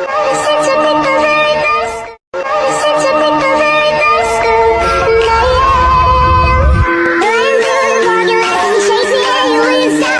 Oh!